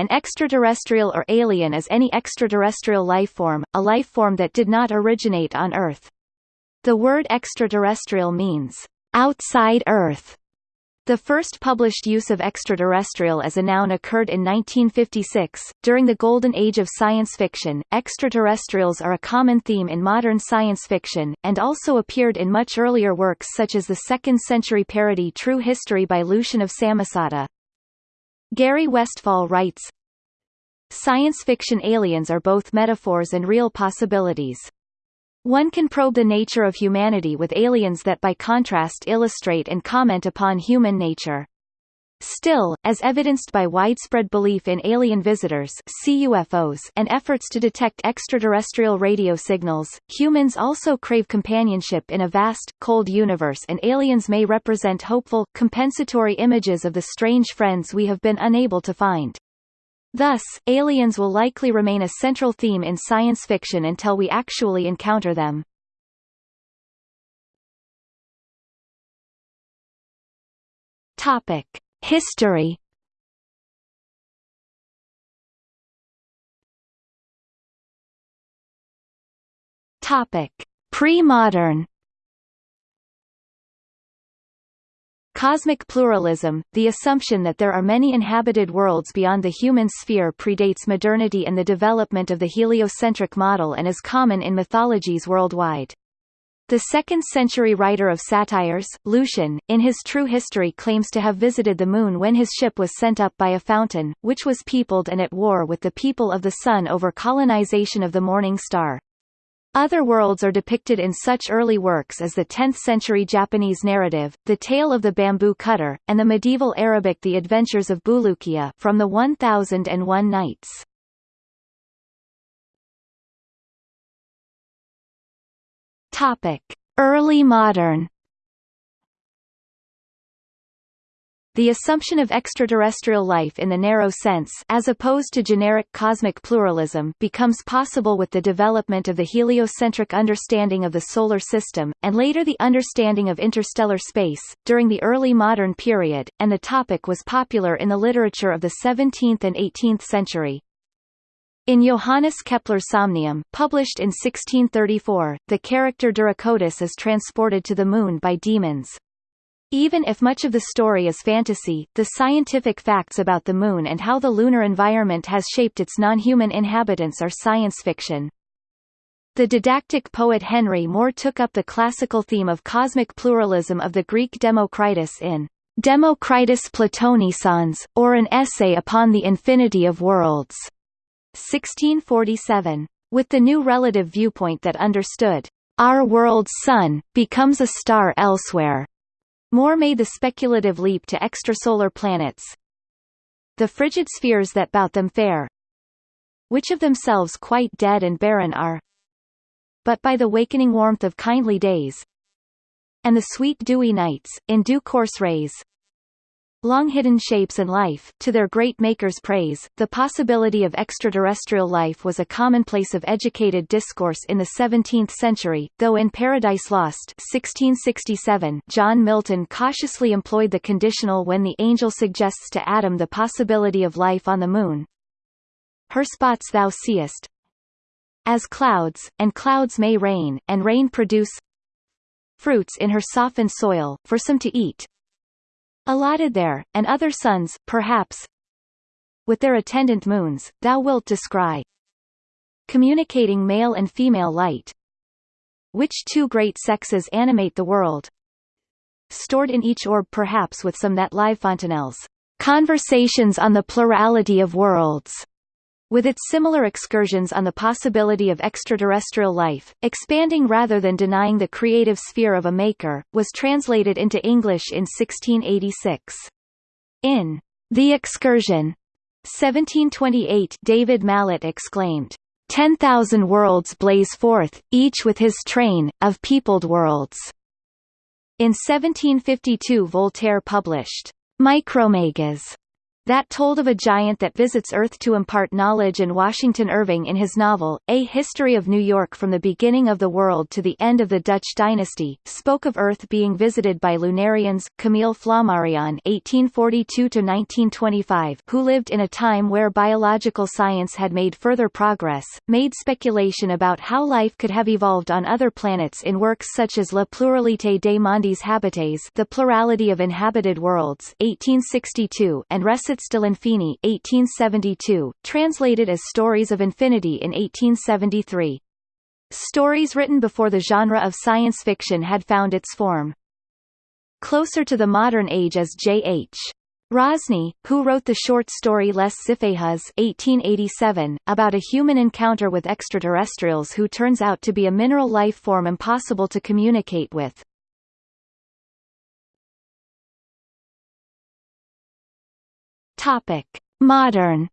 An extraterrestrial or alien is any extraterrestrial lifeform, a lifeform that did not originate on Earth. The word extraterrestrial means, outside Earth, the first published use of extraterrestrial as a noun occurred in 1956. During the golden age of science fiction, extraterrestrials are a common theme in modern science fiction, and also appeared in much earlier works such as the second-century parody True History by Lucian of Samosata. Gary Westfahl writes, Science fiction aliens are both metaphors and real possibilities. One can probe the nature of humanity with aliens that by contrast illustrate and comment upon human nature. Still, as evidenced by widespread belief in alien visitors CUFOs and efforts to detect extraterrestrial radio signals, humans also crave companionship in a vast, cold universe and aliens may represent hopeful, compensatory images of the strange friends we have been unable to find. Thus, aliens will likely remain a central theme in science fiction until we actually encounter them. Topic: History. Topic: Pre-modern. Cosmic pluralism, the assumption that there are many inhabited worlds beyond the human sphere predates modernity and the development of the heliocentric model and is common in mythologies worldwide. The second-century writer of satires, Lucian, in his True History claims to have visited the moon when his ship was sent up by a fountain, which was peopled and at war with the people of the sun over colonization of the morning star. Other worlds are depicted in such early works as the 10th-century Japanese narrative, The Tale of the Bamboo Cutter, and the medieval Arabic The Adventures of Bulukiya from the 1001 Nights. Topic: Early modern The assumption of extraterrestrial life in the narrow sense as opposed to generic cosmic pluralism becomes possible with the development of the heliocentric understanding of the Solar System, and later the understanding of interstellar space, during the early modern period, and the topic was popular in the literature of the 17th and 18th century. In Johannes Kepler's Somnium, published in 1634, the character Duracotus is transported to the Moon by demons, even if much of the story is fantasy, the scientific facts about the Moon and how the lunar environment has shaped its non-human inhabitants are science fiction. The didactic poet Henry More took up the classical theme of cosmic pluralism of the Greek Democritus in Democritus Platonissans, or an essay upon the infinity of worlds, 1647. With the new relative viewpoint that understood, our world's sun, becomes a star elsewhere, More made the speculative leap to extrasolar planets. The frigid spheres that bout them fair, which of themselves quite dead and barren are, but by the wakening warmth of kindly days, and the sweet dewy nights, in due course raise, long-hidden shapes and life, to their great maker's praise. The possibility of extraterrestrial life was a commonplace of educated discourse in the 17th century, though in Paradise Lost 1667 John Milton cautiously employed the conditional when the angel suggests to Adam the possibility of life on the moon. Her spots thou seest as clouds, and clouds may rain, and rain produce fruits in her softened soil, for some to eat, allotted there, and other suns, perhaps, with their attendant moons, thou wilt descry, communicating male and female light, which two great sexes animate the world, stored in each orb perhaps with some that live Fontenelle's, conversations on the plurality of worlds, with its similar excursions on the possibility of extraterrestrial life, expanding rather than denying the creative sphere of a maker, was translated into English in 1686. In The Excursion, 1728 David Mallet exclaimed, Ten thousand worlds blaze forth, each with his train, of peopled worlds." In 1752 Voltaire published, Micromegas, that told of a giant that visits Earth to impart knowledge and Washington Irving in his novel, A History of New York from the beginning of the world to the end of the Dutch dynasty, spoke of Earth being visited by Lunarians, Camille Flammarion (1842–1925), who lived in a time where biological science had made further progress, made speculation about how life could have evolved on other planets in works such as La Pluralité des mondes habités The Plurality of Inhabited Worlds 1862 and Recits de l'Infini 1872, translated as Stories of Infinity in 1873. Stories written before the genre of science fiction had found its form. Closer to the modern age is J.H. Rosny, who wrote the short story Les Xipéhuz 1887, about a human encounter with extraterrestrials who turns out to be a mineral life form impossible to communicate with. Topic: Modern.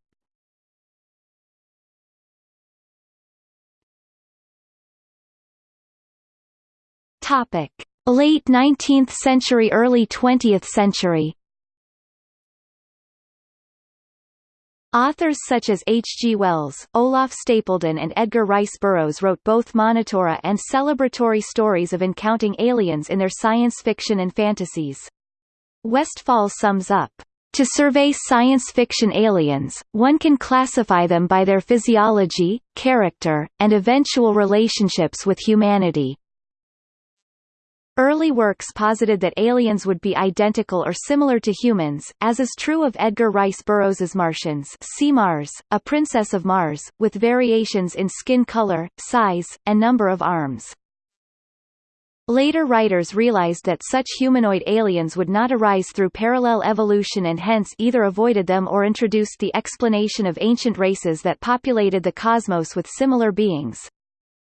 Topic: Late 19th century early 20th century. Authors such as H. G. Wells, Olaf Stapledon and Edgar Rice Burroughs wrote both monitora and celebratory stories of encountering aliens in their science fiction and fantasies. Westfahl sums up to survey science fiction aliens, one can classify them by their physiology, character, and eventual relationships with humanity. Early works posited that aliens would be identical or similar to humans, as is true of Edgar Rice Burroughs's Martians see Mars, A Princess of Mars, with variations in skin color, size, and number of arms. Later writers realized that such humanoid aliens would not arise through parallel evolution and hence either avoided them or introduced the explanation of ancient races that populated the cosmos with similar beings.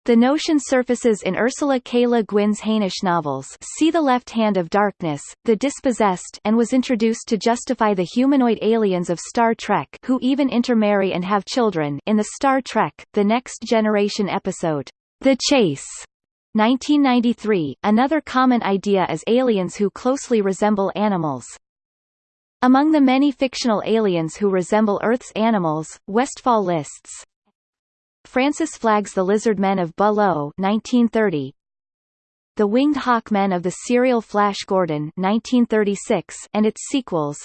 The notion surfaces in Ursula K. Le Guin's Hainish novels See the Left Hand of Darkness, The Dispossessed and was introduced to justify the humanoid aliens of Star Trek who even intermarry and have children in the Star Trek, The Next Generation episode, The Chase. 1993, another common idea is aliens who closely resemble animals. Among the many fictional aliens who resemble Earth's animals, Westfahl lists Francis Flagg's The Lizard Men of Below 1930, The Winged Hawk Men of the serial Flash Gordon 1936 and its sequels,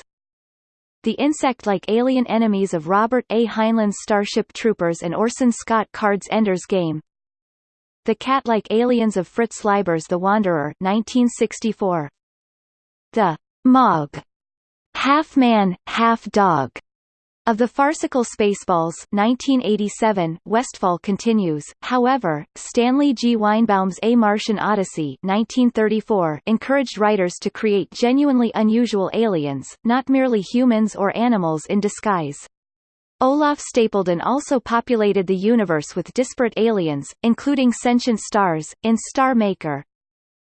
the insect-like alien enemies of Robert A. Heinlein's Starship Troopers and Orson Scott Card's Ender's Game the Cat-Like Aliens of Fritz Leiber's The Wanderer 1964. The Mog, half-man, half-dog, of the farcical Spaceballs 1987, Westfahl continues, however, Stanley G. Weinbaum's A Martian Odyssey 1934 encouraged writers to create genuinely unusual aliens, not merely humans or animals in disguise. Olaf Stapledon also populated the universe with disparate aliens, including sentient stars, in Star Maker.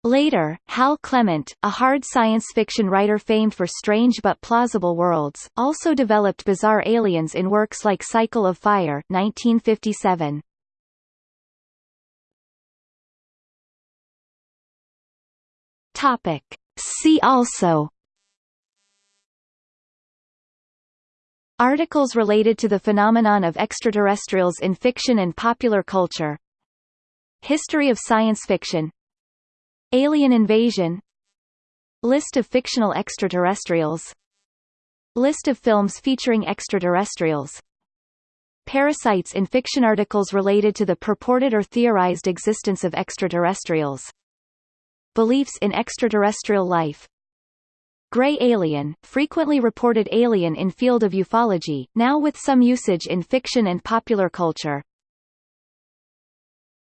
Later, Hal Clement, a hard science fiction writer famed for strange but plausible worlds, also developed bizarre aliens in works like Cycle of Fire 1957. Topic. See also Articles related to the phenomenon of extraterrestrials in fiction and popular culture. History of science fiction. Alien invasion. List of fictional extraterrestrials. List of films featuring extraterrestrials. Parasites in fiction articles related to the purported or theorized existence of extraterrestrials. Beliefs in extraterrestrial life Gray alien, frequently reported alien in field of ufology, now with some usage in fiction and popular culture.